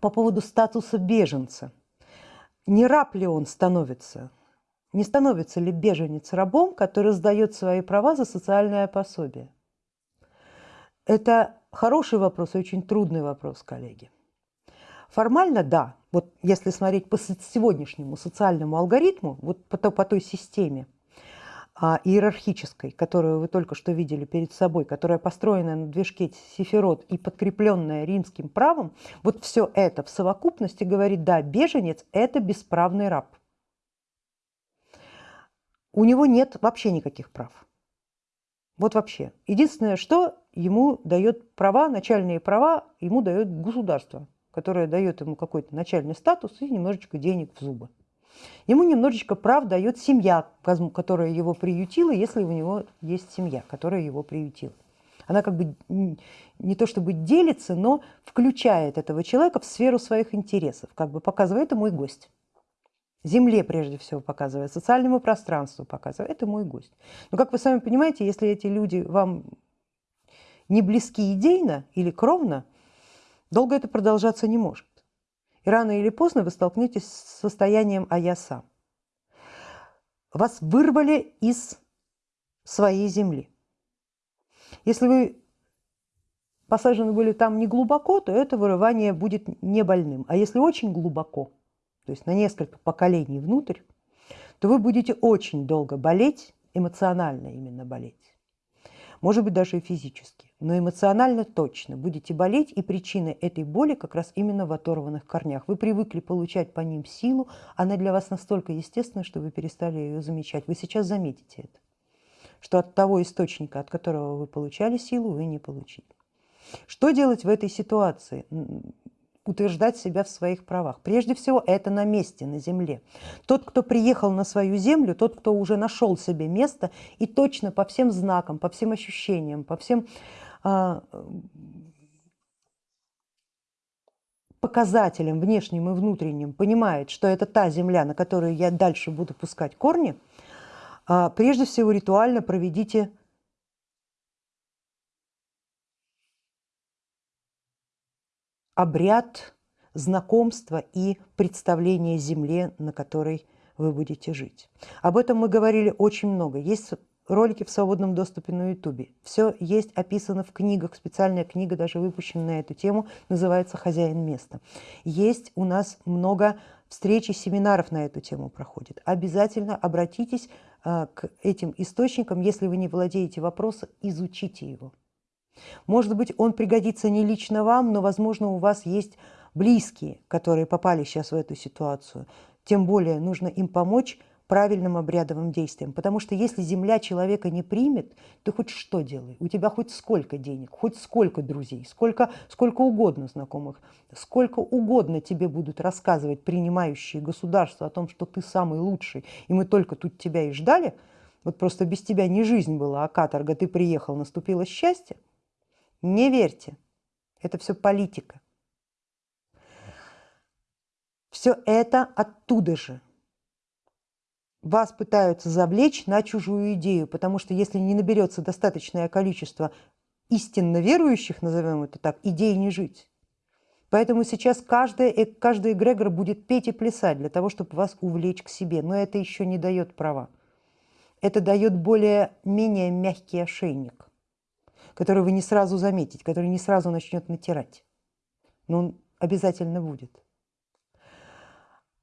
по поводу статуса беженца. Не раб ли он становится? Не становится ли беженец рабом, который сдает свои права за социальное пособие? Это хороший вопрос очень трудный вопрос, коллеги. Формально да, вот если смотреть по сегодняшнему социальному алгоритму, вот по, по той системе иерархической, которую вы только что видели перед собой, которая построена на движке Сефирот и подкрепленная римским правом, вот все это в совокупности говорит, да, беженец – это бесправный раб. У него нет вообще никаких прав. Вот вообще. Единственное, что ему дает права, начальные права, ему дает государство, которое дает ему какой-то начальный статус и немножечко денег в зубы. Ему немножечко прав дает семья, которая его приютила, если у него есть семья, которая его приютила. Она как бы не то чтобы делится, но включает этого человека в сферу своих интересов, как бы показывает, это мой гость. Земле прежде всего показывает, социальному пространству показывает, это мой гость. Но как вы сами понимаете, если эти люди вам не близки идейно или кровно, долго это продолжаться не может. И рано или поздно вы столкнетесь с состоянием «а я сам». Вас вырвали из своей земли. Если вы посажены были там не глубоко, то это вырывание будет не больным. А если очень глубоко, то есть на несколько поколений внутрь, то вы будете очень долго болеть, эмоционально именно болеть. Может быть, даже и физически но эмоционально точно будете болеть, и причина этой боли как раз именно в оторванных корнях. Вы привыкли получать по ним силу, она для вас настолько естественна, что вы перестали ее замечать. Вы сейчас заметите это, что от того источника, от которого вы получали силу, вы не получили. Что делать в этой ситуации? Утверждать себя в своих правах. Прежде всего, это на месте, на земле. Тот, кто приехал на свою землю, тот, кто уже нашел себе место и точно по всем знакам, по всем ощущениям, по всем а, показателям внешним и внутренним понимает, что это та земля, на которую я дальше буду пускать корни, а, прежде всего ритуально проведите обряд знакомства и представления земле, на которой вы будете жить. Об этом мы говорили очень много. Есть ролики в свободном доступе на ютубе. Все есть описано в книгах, специальная книга даже выпущена на эту тему, называется «Хозяин места». Есть у нас много встреч и семинаров на эту тему проходит. Обязательно обратитесь а, к этим источникам, если вы не владеете вопросом, изучите его. Может быть, он пригодится не лично вам, но, возможно, у вас есть близкие, которые попали сейчас в эту ситуацию. Тем более нужно им помочь правильным обрядовым действием. Потому что если земля человека не примет, ты хоть что делай, у тебя хоть сколько денег, хоть сколько друзей, сколько, сколько угодно знакомых, сколько угодно тебе будут рассказывать принимающие государства о том, что ты самый лучший, и мы только тут тебя и ждали, вот просто без тебя не жизнь была, а каторга, ты приехал, наступило счастье, не верьте, это все политика. Все это оттуда же вас пытаются завлечь на чужую идею, потому что если не наберется достаточное количество истинно верующих, назовем это так, идей не жить. Поэтому сейчас каждый, э, каждый эгрегор будет петь и плясать для того, чтобы вас увлечь к себе. Но это еще не дает права. Это дает более-менее мягкий ошейник, который вы не сразу заметите, который не сразу начнет натирать. Но он обязательно будет.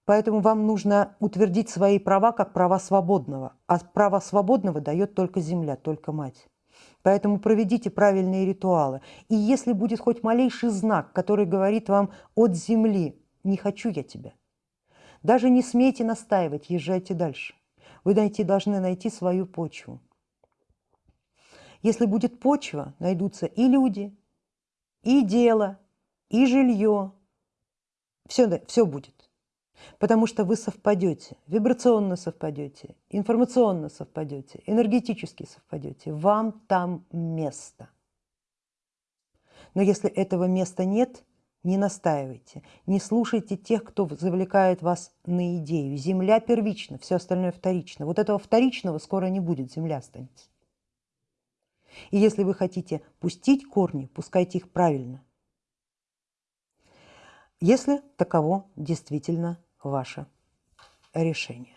Поэтому вам нужно утвердить свои права как права свободного. А право свободного дает только земля, только мать. Поэтому проведите правильные ритуалы. И если будет хоть малейший знак, который говорит вам от земли, не хочу я тебя, даже не смейте настаивать, езжайте дальше. Вы найти, должны найти свою почву. Если будет почва, найдутся и люди, и дело, и жилье. Все, все будет. Потому что вы совпадете, вибрационно совпадете, информационно совпадете, энергетически совпадете. Вам там место. Но если этого места нет, не настаивайте, не слушайте тех, кто завлекает вас на идею. Земля первична, все остальное вторично. Вот этого вторичного скоро не будет, земля останется. И если вы хотите пустить корни, пускайте их правильно. если таково действительно ваше решение.